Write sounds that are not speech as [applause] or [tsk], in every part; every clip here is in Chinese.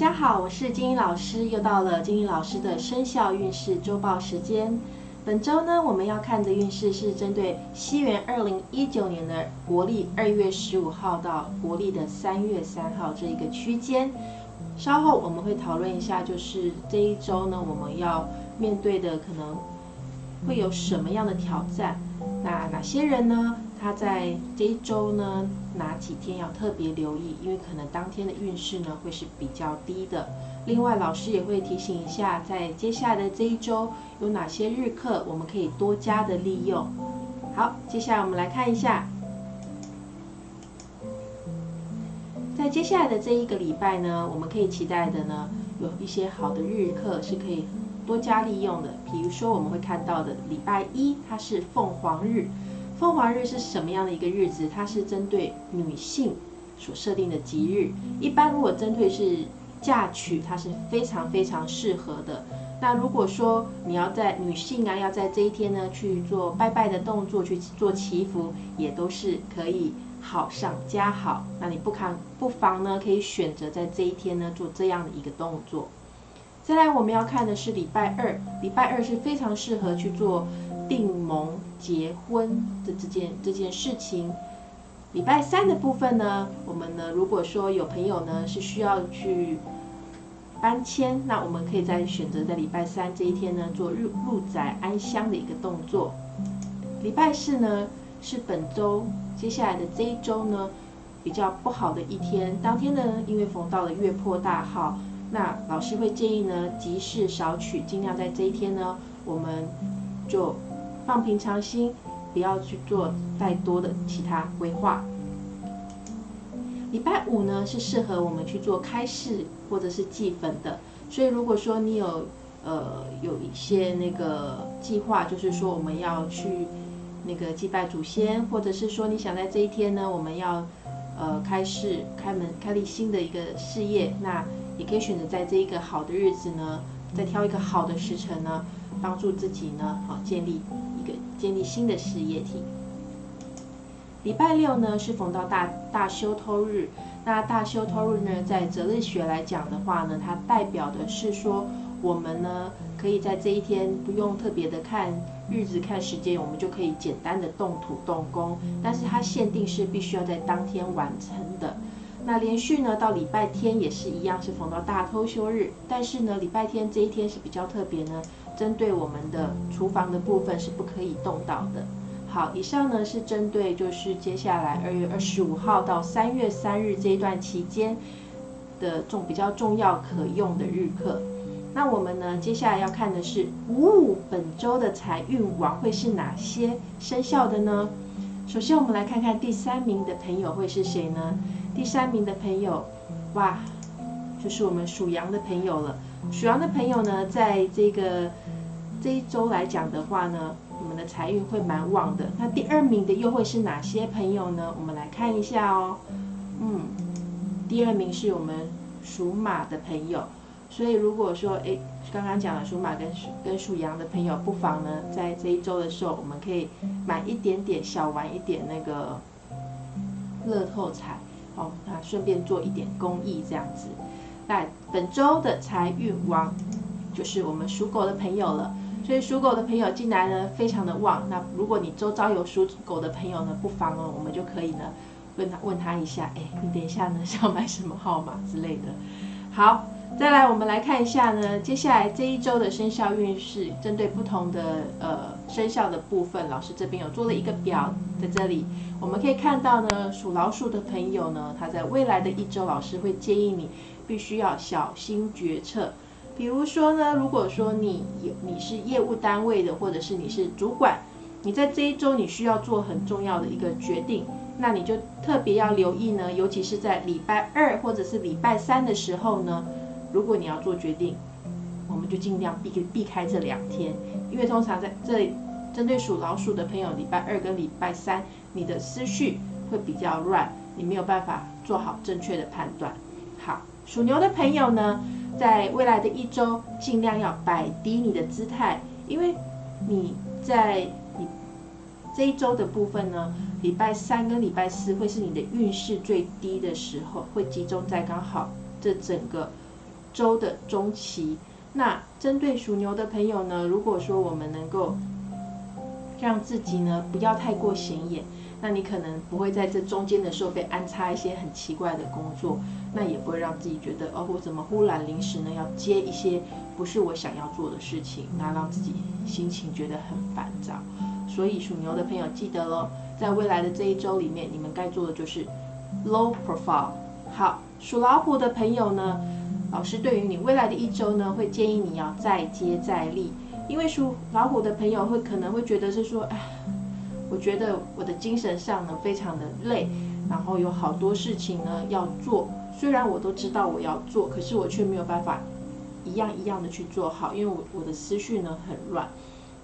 大家好，我是金英老师，又到了金英老师的生肖运势周报时间。本周呢，我们要看的运势是针对西元二零一九年的国历二月十五号到国历的三月三号这一个区间。稍后我们会讨论一下，就是这一周呢，我们要面对的可能会有什么样的挑战？那哪些人呢？他在这一周呢，哪几天要特别留意？因为可能当天的运势呢会是比较低的。另外，老师也会提醒一下，在接下来的这一周有哪些日课，我们可以多加的利用。好，接下来我们来看一下，在接下来的这一个礼拜呢，我们可以期待的呢，有一些好的日课是可以多加利用的。比如说，我们会看到的礼拜一，它是凤凰日。凤凰日是什么样的一个日子？它是针对女性所设定的吉日。一般如果针对是嫁娶，它是非常非常适合的。那如果说你要在女性啊，要在这一天呢去做拜拜的动作，去做祈福，也都是可以好上加好。那你不看不妨呢，可以选择在这一天呢做这样的一个动作。再来，我们要看的是礼拜二，礼拜二是非常适合去做。订盟结婚的这件这件事情，礼拜三的部分呢，我们呢，如果说有朋友呢是需要去搬迁，那我们可以在选择在礼拜三这一天呢做入入宅安乡的一个动作。礼拜四呢是本周接下来的这一周呢比较不好的一天，当天呢因为逢到了月破大号，那老师会建议呢吉事少取，尽量在这一天呢我们就。放平常心，不要去做太多的其他规划。礼拜五呢是适合我们去做开市或者是祭坟的，所以如果说你有呃有一些那个计划，就是说我们要去那个祭拜祖先，或者是说你想在这一天呢，我们要呃开市开门开立新的一个事业，那也可以选择在这一个好的日子呢，再挑一个好的时辰呢，帮助自己呢好建立一个。建立新的事业体。礼拜六呢是逢到大大修偷日，那大修偷日呢，在择日学来讲的话呢，它代表的是说，我们呢可以在这一天不用特别的看日子、看时间，我们就可以简单的动土动工，但是它限定是必须要在当天完成的。那连续呢到礼拜天也是一样，是逢到大偷休日，但是呢礼拜天这一天是比较特别呢。针对我们的厨房的部分是不可以动到的。好，以上呢是针对就是接下来二月二十五号到三月三日这一段期间的重比较重要可用的日课。那我们呢接下来要看的是五五本周的财运王会是哪些生肖的呢？首先我们来看看第三名的朋友会是谁呢？第三名的朋友，哇，就是我们属羊的朋友了。属羊的朋友呢，在这个这一周来讲的话呢，你们的财运会蛮旺的。那第二名的又会是哪些朋友呢？我们来看一下哦。嗯，第二名是我们属马的朋友。所以如果说，哎，刚刚讲了属马跟跟属羊的朋友，不妨呢，在这一周的时候，我们可以买一点点小玩一点那个乐透彩，哦，那顺便做一点公益这样子。那本周的财运王就是我们属狗的朋友了，所以属狗的朋友进来呢非常的旺。那如果你周遭有属狗的朋友呢，不妨哦我们就可以呢问他问他一下，哎，你等一下呢想买什么号码之类的。好，再来我们来看一下呢，接下来这一周的生肖运势，针对不同的呃生肖的部分，老师这边有做了一个表在这里，我们可以看到呢，属老鼠的朋友呢，他在未来的一周，老师会建议你。必须要小心决策，比如说呢，如果说你有你是业务单位的，或者是你是主管，你在这一周你需要做很重要的一个决定，那你就特别要留意呢，尤其是在礼拜二或者是礼拜三的时候呢，如果你要做决定，我们就尽量避避开这两天，因为通常在这针对属老鼠的朋友，礼拜二跟礼拜三，你的思绪会比较乱，你没有办法做好正确的判断。属牛的朋友呢，在未来的一周，尽量要摆低你的姿态，因为你在你这一周的部分呢，礼拜三跟礼拜四会是你的运势最低的时候，会集中在刚好这整个周的中期。那针对属牛的朋友呢，如果说我们能够让自己呢不要太过显眼，那你可能不会在这中间的时候被安插一些很奇怪的工作，那也不会让自己觉得哦，我怎么忽然临时呢要接一些不是我想要做的事情，那让自己心情觉得很烦躁。所以属牛的朋友记得喽，在未来的这一周里面，你们该做的就是 low profile。好，属老虎的朋友呢？老师对于你未来的一周呢，会建议你要再接再厉，因为属老虎的朋友会可能会觉得是说，哎，我觉得我的精神上呢非常的累，然后有好多事情呢要做，虽然我都知道我要做，可是我却没有办法一样一样的去做好，因为我我的思绪呢很乱。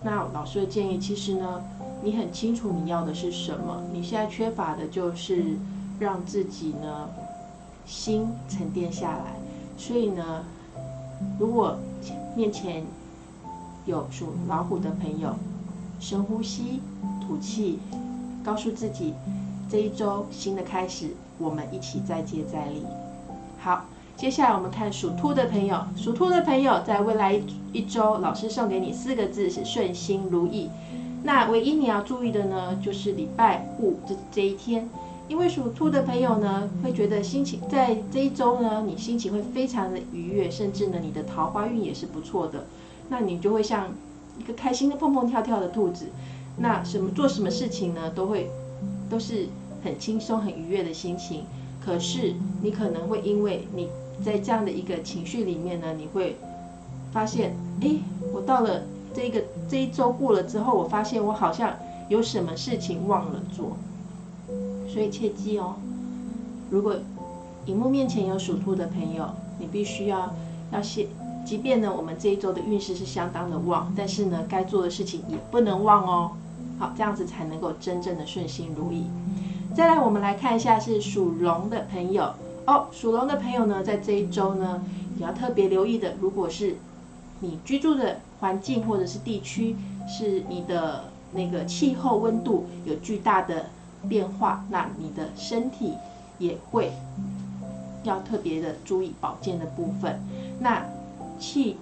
那老师的建议，其实呢，你很清楚你要的是什么，你现在缺乏的就是让自己呢心沉淀下来。所以呢，如果面前有属老虎的朋友，深呼吸，吐气，告诉自己这一周新的开始，我们一起再接再厉。好，接下来我们看属兔的朋友，属兔的朋友在未来一周，老师送给你四个字是顺心如意。那唯一你要注意的呢，就是礼拜五这这一天。因为属兔的朋友呢，会觉得心情在这一周呢，你心情会非常的愉悦，甚至呢，你的桃花运也是不错的。那你就会像一个开心的蹦蹦跳跳的兔子，那什么做什么事情呢，都会都是很轻松、很愉悦的心情。可是你可能会因为你在这样的一个情绪里面呢，你会发现，哎，我到了这个这一周过了之后，我发现我好像有什么事情忘了做。所以切记哦，如果荧幕面前有属兔的朋友，你必须要要先，即便呢我们这一周的运势是相当的旺，但是呢该做的事情也不能忘哦。好，这样子才能够真正的顺心如意。再来，我们来看一下是属龙的朋友哦。属龙的朋友呢，在这一周呢，你要特别留意的，如果是你居住的环境或者是地区，是你的那个气候温度有巨大的。变化，那你的身体也会要特别的注意保健的部分。那气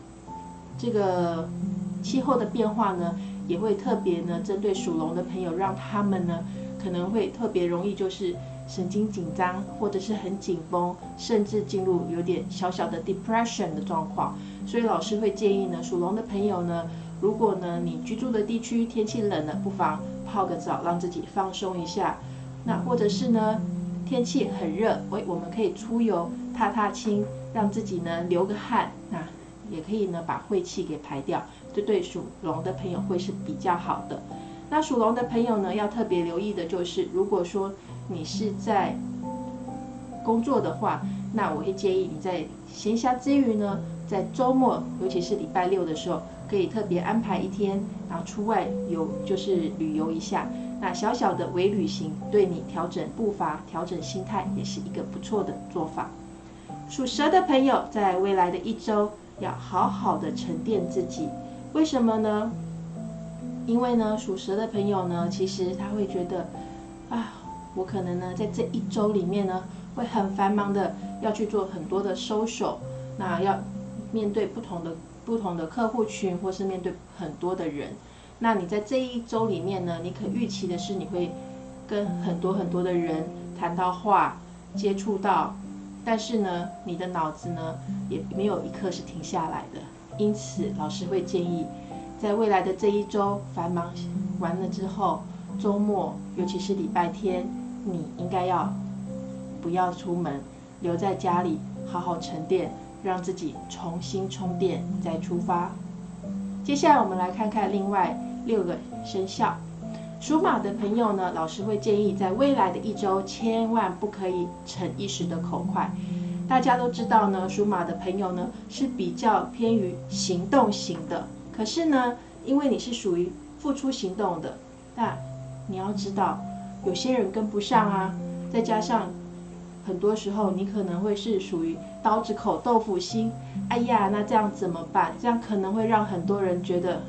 这个气候的变化呢，也会特别呢针对属龙的朋友，让他们呢可能会特别容易就是神经紧张，或者是很紧绷，甚至进入有点小小的 depression 的状况。所以老师会建议呢，属龙的朋友呢，如果呢你居住的地区天气冷了，不妨。泡个澡，让自己放松一下。那或者是呢，天气很热，我我们可以出游踏踏青，让自己呢流个汗。那也可以呢把晦气给排掉，这对属龙的朋友会是比较好的。那属龙的朋友呢，要特别留意的就是，如果说你是在工作的话，那我会建议你在闲暇之余呢，在周末，尤其是礼拜六的时候。可以特别安排一天，然后出外游，就是旅游一下。那小小的微旅行，对你调整步伐、调整心态，也是一个不错的做法。属蛇的朋友，在未来的一周，要好好的沉淀自己。为什么呢？因为呢，属蛇的朋友呢，其实他会觉得，啊，我可能呢，在这一周里面呢，会很繁忙的，要去做很多的收手，那要面对不同的。不同的客户群，或是面对很多的人，那你在这一周里面呢？你可预期的是你会跟很多很多的人谈到话，接触到，但是呢，你的脑子呢也没有一刻是停下来的。因此，老师会建议，在未来的这一周繁忙完了之后，周末尤其是礼拜天，你应该要不要出门，留在家里好好沉淀。让自己重新充电再出发。接下来我们来看看另外六个生肖。属马的朋友呢，老师会建议在未来的一周千万不可以逞一时的口快。大家都知道呢，属马的朋友呢是比较偏于行动型的。可是呢，因为你是属于付出行动的，那你要知道，有些人跟不上啊，再加上。很多时候，你可能会是属于刀子口豆腐心。哎呀，那这样怎么办？这样可能会让很多人觉得，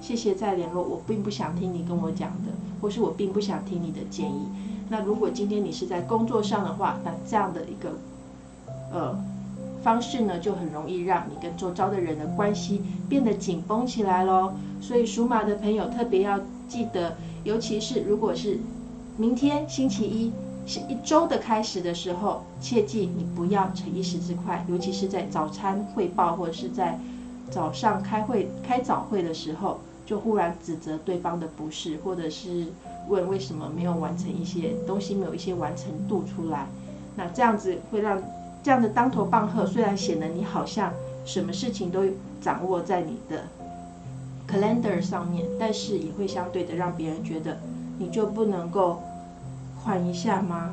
谢谢再联络，我并不想听你跟我讲的，或是我并不想听你的建议。那如果今天你是在工作上的话，那这样的一个呃方式呢，就很容易让你跟周遭的人的关系变得紧绷起来喽。所以属马的朋友特别要记得，尤其是如果是明天星期一是一周的开始的时候，切记你不要逞一时之快，尤其是在早餐汇报或者是在早上开会开早会的时候，就忽然指责对方的不是，或者是问为什么没有完成一些东西，没有一些完成度出来。那这样子会让这样的当头棒喝，虽然显得你好像什么事情都掌握在你的 calendar 上面，但是也会相对的让别人觉得你就不能够缓一下吗？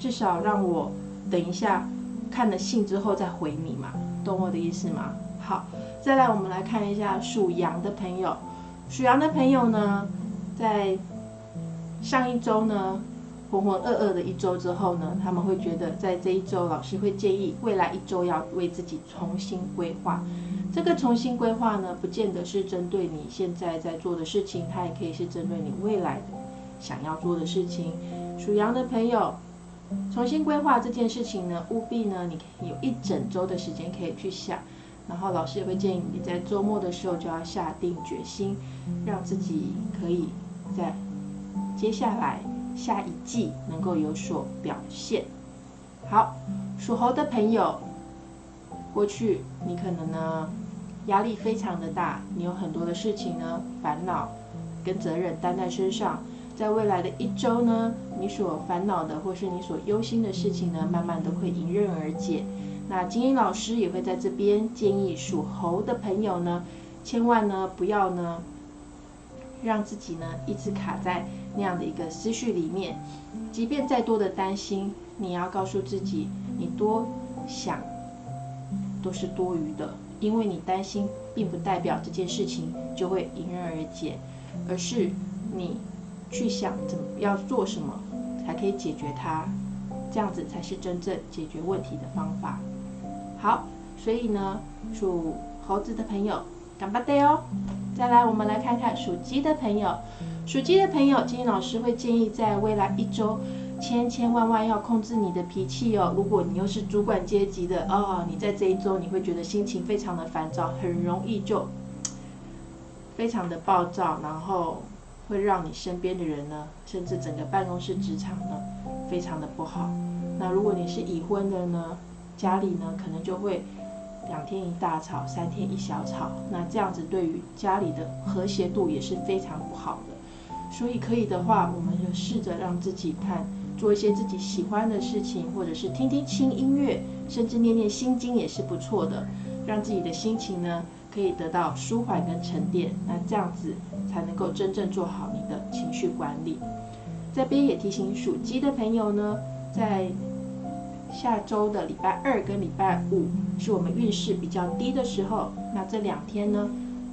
至少让我等一下看了信之后再回你嘛，懂我的意思吗？好，再来我们来看一下属羊的朋友，属羊的朋友呢，在上一周呢。浑浑噩噩的一周之后呢，他们会觉得在这一周，老师会建议未来一周要为自己重新规划。这个重新规划呢，不见得是针对你现在在做的事情，它也可以是针对你未来想要做的事情。属羊的朋友，重新规划这件事情呢，务必呢，你有一整周的时间可以去想。然后老师也会建议你在周末的时候就要下定决心，让自己可以在接下来。下一季能够有所表现。好，属猴的朋友，过去你可能呢压力非常的大，你有很多的事情呢烦恼跟责任担在身上。在未来的一周呢，你所烦恼的或是你所忧心的事情呢，慢慢都会迎刃而解。那金英老师也会在这边建议属猴的朋友呢，千万呢不要呢让自己呢一直卡在。那样的一个思绪里面，即便再多的担心，你要告诉自己，你多想都是多余的，因为你担心，并不代表这件事情就会迎刃而解，而是你去想怎么要做什么才可以解决它，这样子才是真正解决问题的方法。好，所以呢，属猴子的朋友，干巴爹哦！再来，我们来看看属鸡的朋友。属鸡的朋友，金老师会建议在未来一周，千千万万要控制你的脾气哦。如果你又是主管阶级的哦，你在这一周你会觉得心情非常的烦躁，很容易就 [tsk] 非常的暴躁，然后会让你身边的人呢，甚至整个办公室职场呢，非常的不好。那如果你是已婚的呢，家里呢可能就会两天一大吵，三天一小吵，那这样子对于家里的和谐度也是非常不好的。所以可以的话，我们就试着让自己看，做一些自己喜欢的事情，或者是听听轻音乐，甚至念念心经也是不错的，让自己的心情呢可以得到舒缓跟沉淀。那这样子才能够真正做好你的情绪管理。这边也提醒属鸡的朋友呢，在下周的礼拜二跟礼拜五是我们运势比较低的时候，那这两天呢。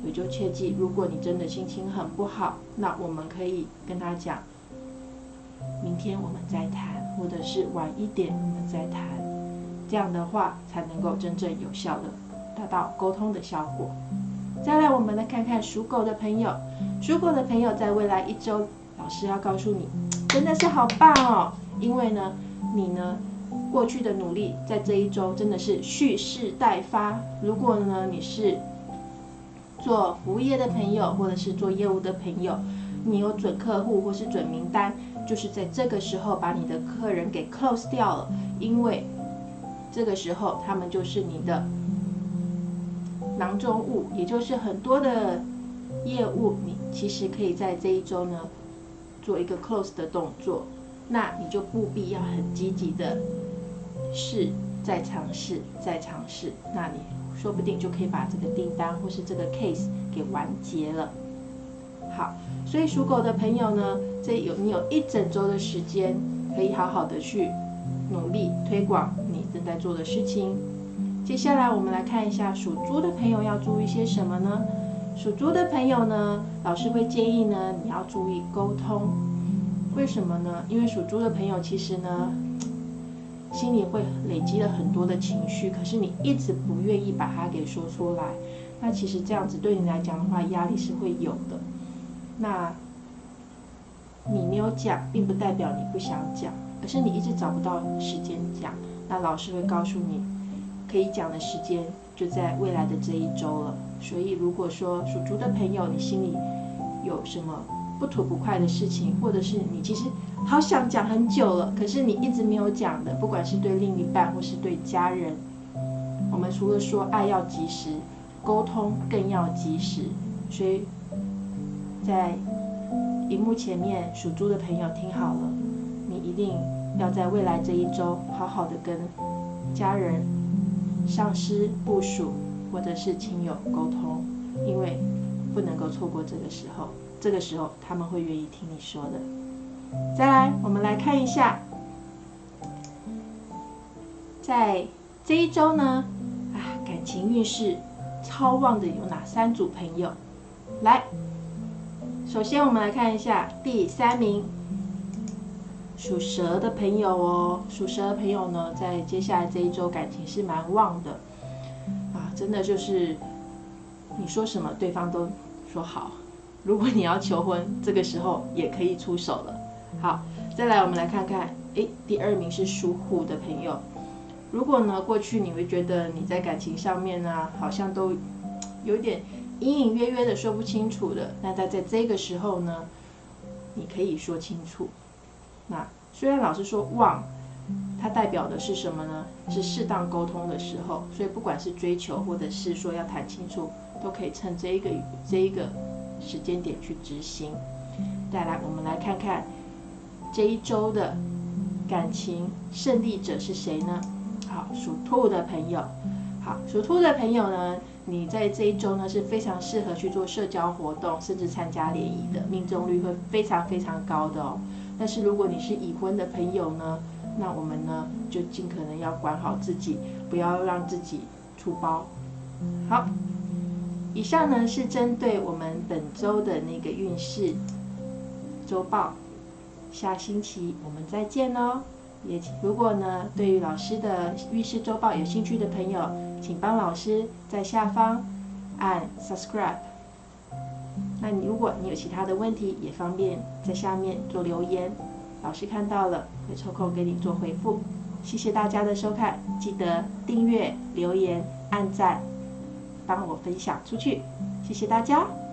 也就切记，如果你真的心情很不好，那我们可以跟他讲，明天我们再谈，或者是晚一点我们再谈，这样的话才能够真正有效的达到沟通的效果。再来，我们来看看属狗的朋友，属狗的朋友在未来一周，老师要告诉你，真的是好棒哦，因为呢，你呢过去的努力在这一周真的是蓄势待发。如果呢你是做服务业的朋友，或者是做业务的朋友，你有准客户或是准名单，就是在这个时候把你的客人给 close 掉了，因为这个时候他们就是你的囊中物，也就是很多的业务，你其实可以在这一周呢做一个 close 的动作，那你就不必要很积极的试，再尝试，再尝试，那你。说不定就可以把这个订单或是这个 case 给完结了。好，所以属狗的朋友呢，这有你有一整周的时间，可以好好的去努力推广你正在做的事情。接下来我们来看一下属猪的朋友要注意些什么呢？属猪的朋友呢，老师会建议呢，你要注意沟通。为什么呢？因为属猪的朋友其实呢。心里会累积了很多的情绪，可是你一直不愿意把它给说出来，那其实这样子对你来讲的话，压力是会有的。那你没有讲，并不代表你不想讲，而是你一直找不到时间讲。那老师会告诉你，可以讲的时间就在未来的这一周了。所以，如果说属猪的朋友，你心里有什么不吐不快的事情，或者是你其实好想讲很久了，可是你一直没有讲的，不管是对另一半或是对家人，我们除了说爱要及时，沟通更要及时。所以在荧幕前面属猪的朋友听好了，你一定要在未来这一周好好的跟家人、上司、部属。或者是亲友沟通，因为不能够错过这个时候，这个时候他们会愿意听你说的。再来，我们来看一下，在这一周呢，啊，感情运势超旺的有哪三组朋友？来，首先我们来看一下第三名，属蛇的朋友哦，属蛇的朋友呢，在接下来这一周感情是蛮旺的。啊真的就是你说什么，对方都说好。如果你要求婚，这个时候也可以出手了。好，再来我们来看看，诶，第二名是属虎的朋友。如果呢，过去你会觉得你在感情上面呢，好像都有点隐隐约约的说不清楚的，那在在这个时候呢，你可以说清楚。那虽然老师说旺。它代表的是什么呢？是适当沟通的时候，所以不管是追求或者是说要谈清楚，都可以趁这一个这一个时间点去执行。再来，我们来看看这一周的感情胜利者是谁呢？好，属兔的朋友，好，属兔的朋友呢，你在这一周呢是非常适合去做社交活动，甚至参加联谊的，命中率会非常非常高的哦。但是如果你是已婚的朋友呢？那我们呢，就尽可能要管好自己，不要让自己出包。好，以上呢是针对我们本周的那个运势周报，下星期我们再见哦。也如果呢对于老师的运势周报有兴趣的朋友，请帮老师在下方按 subscribe。那你如果你有其他的问题，也方便在下面做留言。老师看到了，会抽空给你做回复。谢谢大家的收看，记得订阅、留言、按赞，帮我分享出去。谢谢大家。